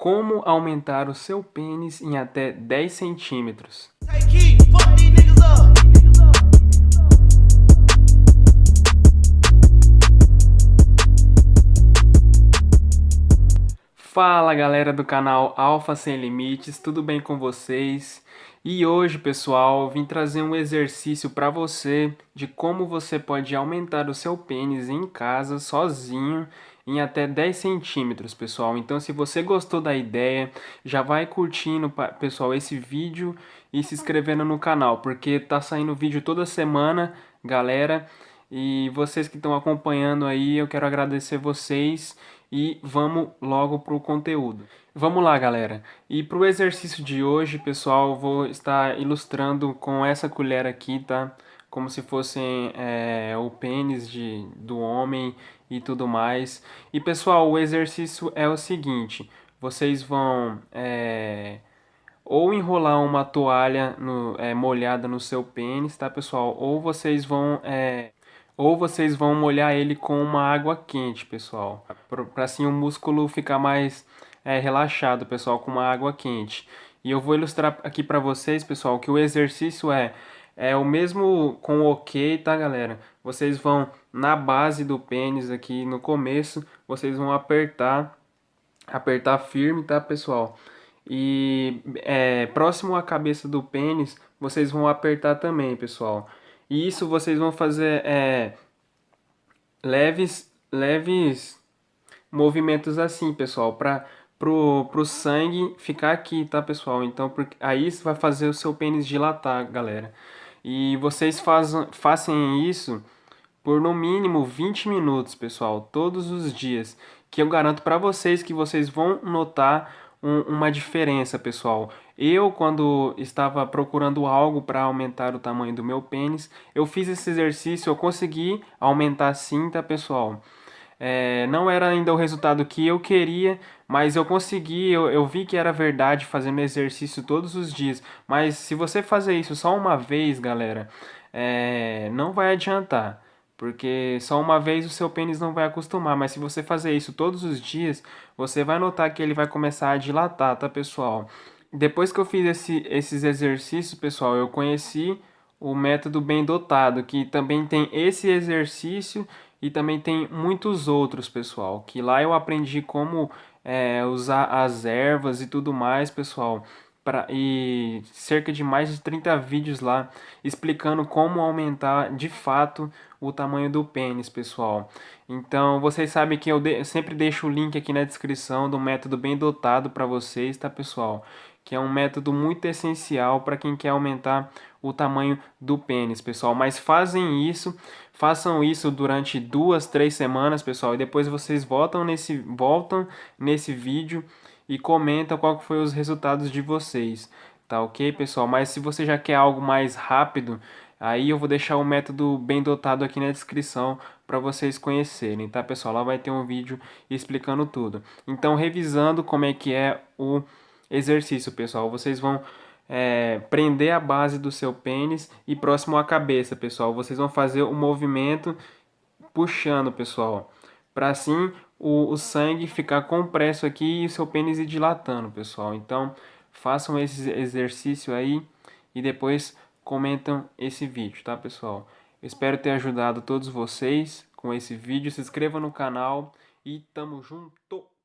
Como aumentar o seu pênis em até 10 centímetros. Fala galera do canal Alpha Sem Limites, tudo bem com vocês? E hoje pessoal, vim trazer um exercício para você de como você pode aumentar o seu pênis em casa sozinho em até 10 centímetros, pessoal. Então, se você gostou da ideia, já vai curtindo, pessoal, esse vídeo e se inscrevendo no canal, porque tá saindo vídeo toda semana, galera. E vocês que estão acompanhando aí, eu quero agradecer vocês e vamos logo para o conteúdo. Vamos lá, galera. E para o exercício de hoje, pessoal, vou estar ilustrando com essa colher aqui, tá? Como se fossem é, o pênis de, do homem e tudo mais. E pessoal, o exercício é o seguinte, vocês vão é, ou enrolar uma toalha no, é, molhada no seu pênis, tá pessoal? Ou vocês vão ou vocês vão molhar ele com uma água quente, pessoal, para assim o músculo ficar mais relaxado, pessoal, com uma água quente. E eu vou ilustrar aqui para vocês, pessoal, que o exercício é é o mesmo com o ok, tá galera? Vocês vão na base do pênis aqui no começo, vocês vão apertar, apertar firme, tá pessoal? E é, próximo à cabeça do pênis, vocês vão apertar também, pessoal. E isso vocês vão fazer é, leves, leves movimentos assim, pessoal, para pro, pro sangue ficar aqui, tá, pessoal? Então, porque, aí vai fazer o seu pênis dilatar, galera. E vocês façam isso por no mínimo 20 minutos, pessoal, todos os dias. Que eu garanto para vocês que vocês vão notar um, uma diferença, pessoal. Eu, quando estava procurando algo para aumentar o tamanho do meu pênis, eu fiz esse exercício, eu consegui aumentar sim, tá, pessoal? É, não era ainda o resultado que eu queria, mas eu consegui, eu, eu vi que era verdade fazendo exercício todos os dias. Mas se você fazer isso só uma vez, galera, é, não vai adiantar. Porque só uma vez o seu pênis não vai acostumar, mas se você fazer isso todos os dias, você vai notar que ele vai começar a dilatar, tá pessoal? Depois que eu fiz esse, esses exercícios, pessoal, eu conheci o método bem dotado, que também tem esse exercício e também tem muitos outros, pessoal, que lá eu aprendi como é, usar as ervas e tudo mais, pessoal. Pra, e cerca de mais de 30 vídeos lá explicando como aumentar de fato o tamanho do pênis, pessoal. Então, vocês sabem que eu de, sempre deixo o link aqui na descrição do método bem dotado para vocês, tá, pessoal? Que é um método muito essencial para quem quer aumentar o tamanho do pênis, pessoal. Mas fazem isso, façam isso durante duas, três semanas, pessoal, e depois vocês voltam nesse, voltam nesse vídeo e comentam qual foi os resultados de vocês, tá ok, pessoal? Mas se você já quer algo mais rápido, aí eu vou deixar o método bem dotado aqui na descrição para vocês conhecerem, tá, pessoal? Lá vai ter um vídeo explicando tudo. Então, revisando como é que é o exercício, pessoal, vocês vão é, prender a base do seu pênis e próximo à cabeça, pessoal. Vocês vão fazer o movimento puxando, pessoal. Para assim o, o sangue ficar compresso aqui e o seu pênis ir dilatando, pessoal. Então, façam esse exercício aí e depois comentam esse vídeo, tá, pessoal? Espero ter ajudado todos vocês com esse vídeo. Se inscreva no canal e tamo junto!